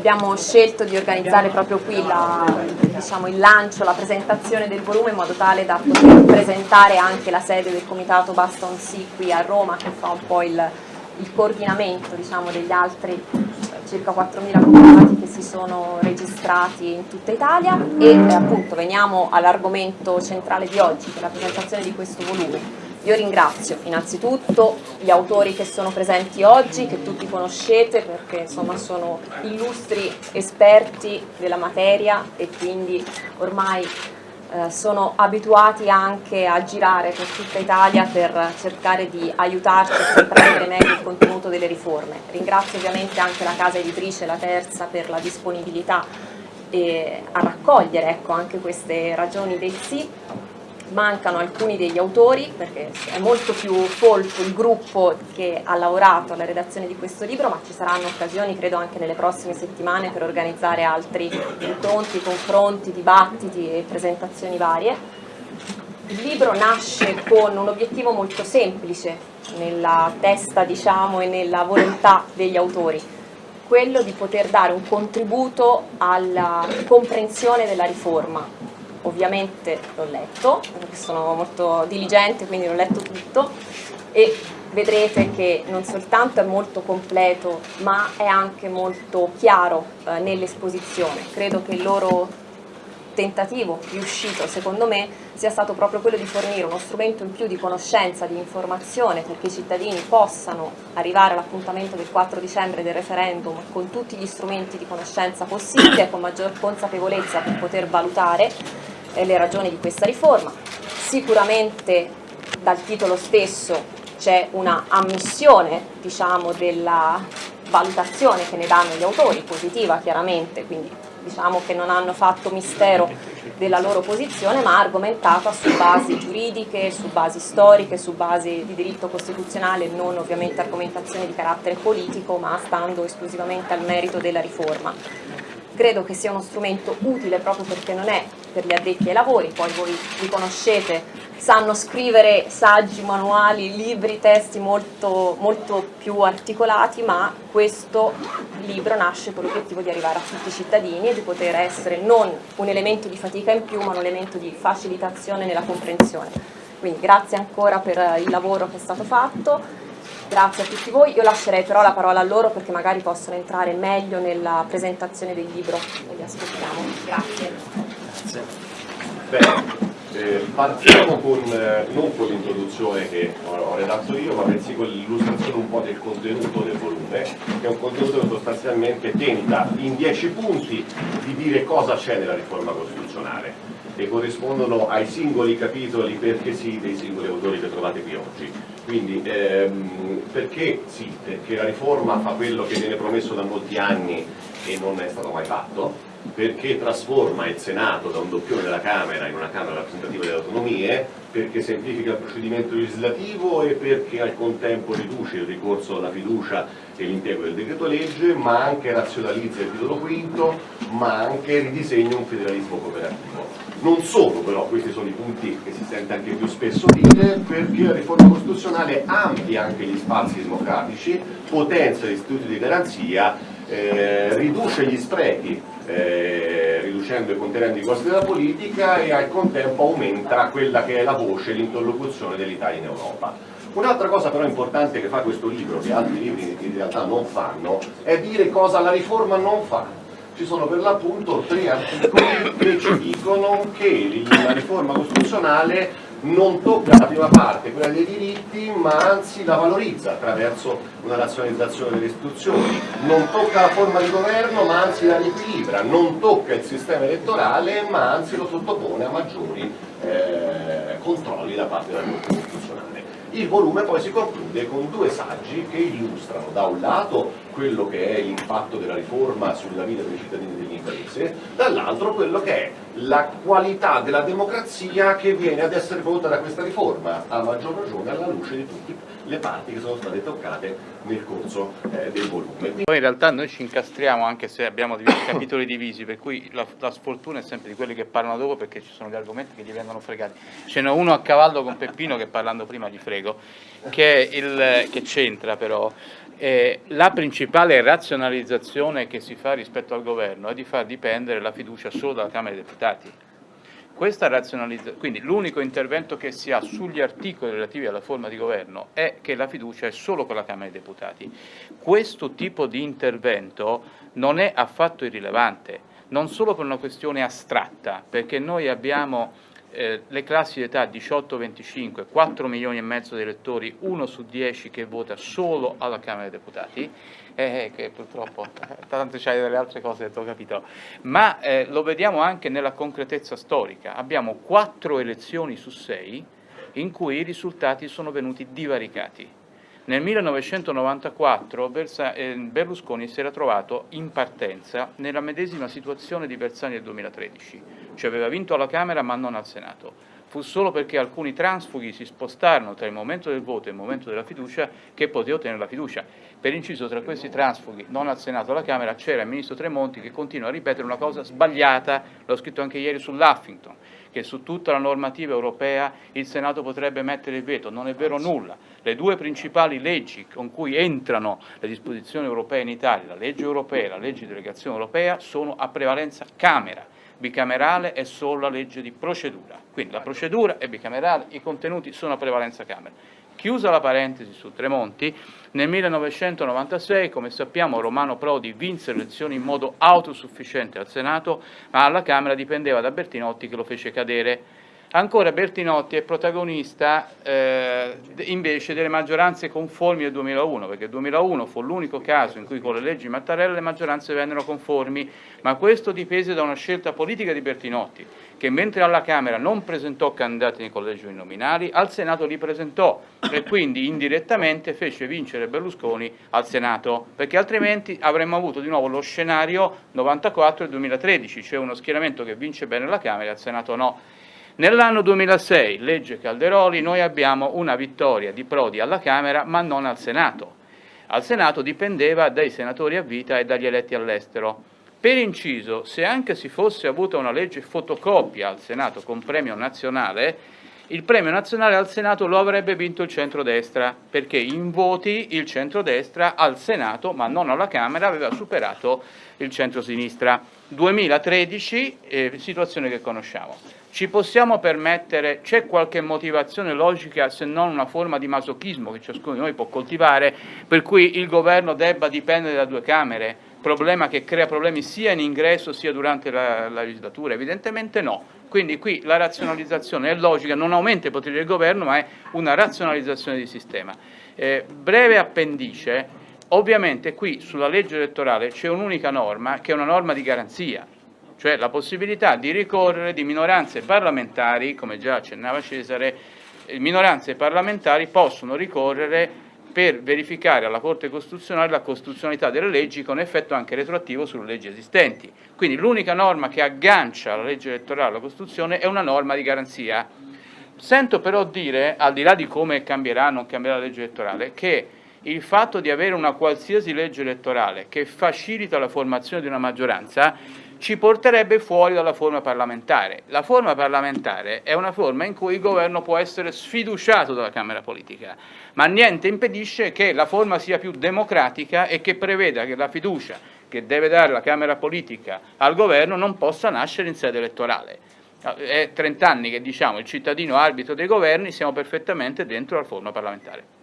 abbiamo scelto di organizzare proprio qui la, diciamo, il lancio, la presentazione del volume in modo tale da poter presentare anche la sede del comitato Baston Sì qui a Roma che fa un po' il, il coordinamento diciamo, degli altri circa 4.000 comitati che si sono registrati in tutta Italia e eh, appunto veniamo all'argomento centrale di oggi, che è la presentazione di questo volume. Io ringrazio innanzitutto gli autori che sono presenti oggi, che tutti conoscete perché insomma sono illustri esperti della materia e quindi ormai eh, sono abituati anche a girare per tutta Italia per cercare di aiutarci a comprendere meglio il contenuto delle riforme. Ringrazio ovviamente anche la casa editrice, la terza, per la disponibilità a raccogliere ecco, anche queste ragioni del sì mancano alcuni degli autori perché è molto più folto il gruppo che ha lavorato alla redazione di questo libro ma ci saranno occasioni credo anche nelle prossime settimane per organizzare altri incontri, confronti, dibattiti e presentazioni varie. Il libro nasce con un obiettivo molto semplice nella testa diciamo, e nella volontà degli autori, quello di poter dare un contributo alla comprensione della riforma, ovviamente l'ho letto, sono molto diligente, quindi l'ho letto tutto e vedrete che non soltanto è molto completo, ma è anche molto chiaro eh, nell'esposizione. Credo che il loro tentativo riuscito, secondo me, sia stato proprio quello di fornire uno strumento in più di conoscenza, di informazione, perché i cittadini possano arrivare all'appuntamento del 4 dicembre del referendum con tutti gli strumenti di conoscenza possibili e con maggior consapevolezza per poter valutare eh, le ragioni di questa riforma. Sicuramente dal titolo stesso c'è una ammissione diciamo, della valutazione che ne danno gli autori, positiva chiaramente, quindi diciamo che non hanno fatto mistero della loro posizione, ma argomentata su basi giuridiche, su basi storiche, su basi di diritto costituzionale, non ovviamente argomentazioni di carattere politico, ma stando esclusivamente al merito della riforma credo che sia uno strumento utile proprio perché non è per gli addetti ai lavori, poi voi li conoscete, sanno scrivere saggi, manuali, libri, testi molto, molto più articolati, ma questo libro nasce con l'obiettivo di arrivare a tutti i cittadini e di poter essere non un elemento di fatica in più, ma un elemento di facilitazione nella comprensione. Quindi grazie ancora per il lavoro che è stato fatto Grazie a tutti voi, io lascerei però la parola a loro perché magari possono entrare meglio nella presentazione del libro e li. Grazie. Grazie. Bene, eh, partiamo con, eh, non con l'introduzione che ho, redatto io, ma bensì con l'illustrazione un po' del contenuto del volume, che è un contenuto che sostanzialmente tenta in dieci punti di dire cosa c'è nella riforma costituzionale e corrispondono ai singoli capitoli perché sì dei singoli autori che trovate qui oggi. Quindi ehm, perché sì, perché la riforma fa quello che viene promesso da molti anni e non è stato mai fatto, perché trasforma il Senato da un doppione della Camera in una Camera rappresentativa delle autonomie, perché semplifica il procedimento legislativo e perché al contempo riduce il ricorso alla fiducia e l'impiego del decreto legge, ma anche razionalizza il titolo quinto, ma anche ridisegna un federalismo cooperativo. Non solo però, questi sono i punti che si sente anche più spesso dire, perché la riforma costituzionale amplia anche gli spazi democratici, potenzia gli istituti di garanzia, eh, riduce gli sprechi, eh, riducendo e contenendo i costi della politica e al contempo aumenta quella che è la voce, l'interlocuzione dell'Italia in Europa. Un'altra cosa però importante che fa questo libro, che altri libri in realtà non fanno, è dire cosa la riforma non fa ci sono per l'appunto tre articoli che ci dicono che la riforma costituzionale non tocca la prima parte, quella dei diritti, ma anzi la valorizza attraverso una razionalizzazione delle istituzioni, non tocca la forma di governo, ma anzi la riequilibra, non tocca il sistema elettorale, ma anzi lo sottopone a maggiori eh, controlli da parte della Corte Costituzionale. Il volume poi si conclude con due saggi che illustrano da un lato quello che è l'impatto della riforma sulla vita dei cittadini delle imprese, dall'altro quello che è la qualità della democrazia che viene ad essere prodotta da questa riforma, a maggior ragione alla luce di tutte le parti che sono state toccate nel corso eh, del volume. Poi in realtà noi ci incastriamo anche se abbiamo capitoli divisi, per cui la, la, sfortuna è sempre di quelli che parlano dopo perché ci sono gli argomenti che gli vengono fregati. Ce n'è uno a cavallo con Peppino che parlando prima gli frego, che c'entra però, Eh, la principale razionalizzazione che si fa rispetto al governo è di far dipendere la fiducia solo dalla Camera dei Deputati. Quindi l'unico intervento che si ha sugli articoli relativi alla forma di governo è che la fiducia è solo con la Camera dei Deputati. Questo tipo di intervento non è affatto irrilevante, non solo per una questione astratta, perché noi abbiamo eh, le classi di età 18-25, 4 milioni e mezzo di elettori, 1 su 10 che vota solo alla Camera dei Deputati, eh, che purtroppo tanto c'hai delle altre cose che ho capito, ma eh, lo vediamo anche nella concretezza storica, abbiamo 4 elezioni su 6 in cui i risultati sono venuti divaricati. Nel 1994 eh, Berlusconi si era trovato in partenza nella medesima situazione di Bersani del 2013, cioè aveva vinto alla Camera ma non al Senato. Fu solo perché alcuni transfughi si spostarono tra il momento del voto e il momento della fiducia che poteva ottenere la fiducia. Per inciso, tra questi transfughi, non al Senato alla Camera, c'era il Ministro Tremonti che continua a ripetere una cosa sbagliata, l'ho scritto anche ieri sull'Huffington, che su tutta la normativa europea il Senato potrebbe mettere il veto, non è vero nulla. Le due principali leggi con cui entrano le disposizioni europee in Italia, la legge europea e la legge di delegazione europea, sono a prevalenza Camera, bicamerale è solo la legge di procedura. Quindi la procedura è bicamerale, i contenuti sono a prevalenza Camera. Chiusa la parentesi su Tremonti, nel 1996, come sappiamo, Romano Prodi vinse le elezioni in modo autosufficiente al Senato, ma alla Camera dipendeva da Bertinotti che lo fece cadere. Ancora Bertinotti è protagonista eh, invece delle maggioranze conformi del 2001, perché il 2001 fu l'unico caso in cui con le leggi Mattarella le maggioranze vennero conformi, ma questo dipese da una scelta politica di Bertinotti, che mentre alla Camera non presentò candidati nei collegi uninominali, al Senato li presentò e quindi indirettamente fece vincere Berlusconi al Senato, perché altrimenti avremmo avuto di nuovo lo scenario 94 e 2013, cioè uno schieramento che vince bene la Camera e al Senato no. Nell'anno 2006, legge Calderoli, noi abbiamo una vittoria di Prodi alla Camera ma non al Senato. Al Senato dipendeva dai senatori a vita e dagli eletti all'estero. Per inciso, se anche si fosse avuta una legge fotocopia al Senato con premio nazionale, il premio nazionale al Senato lo avrebbe vinto il centrodestra, perché in voti il centrodestra al Senato, ma non alla Camera, aveva superato il centrosinistra. 2013, eh, situazione che conosciamo. Ci possiamo permettere, c'è qualche motivazione logica se non una forma di masochismo che ciascuno di noi può coltivare, per cui il governo debba dipendere da due Camere, problema che crea problemi sia in ingresso sia durante la, la legislatura? Evidentemente no. Quindi qui la razionalizzazione è logica, non aumenta i poteri del governo, ma è una razionalizzazione di sistema. Eh, breve appendice, ovviamente qui sulla legge elettorale c'è un'unica norma che è una norma di garanzia, cioè la possibilità di ricorrere di minoranze parlamentari, come già accennava Cesare, eh, minoranze parlamentari possono ricorrere per verificare alla Corte Costituzionale la costituzionalità delle leggi con effetto anche retroattivo sulle leggi esistenti. Quindi l'unica norma che aggancia la legge elettorale alla Costituzione è una norma di garanzia. Sento però dire, al di là di come cambierà o non cambierà la legge elettorale, che il fatto di avere una qualsiasi legge elettorale che facilita la formazione di una maggioranza ci porterebbe fuori dalla forma parlamentare. La forma parlamentare è una forma in cui il governo può essere sfiduciato dalla Camera politica, ma niente impedisce che la forma sia più democratica e che preveda che la fiducia che deve dare la Camera politica al governo non possa nascere in sede elettorale. È 30 anni che diciamo il cittadino arbitro dei governi, siamo perfettamente dentro la forma parlamentare.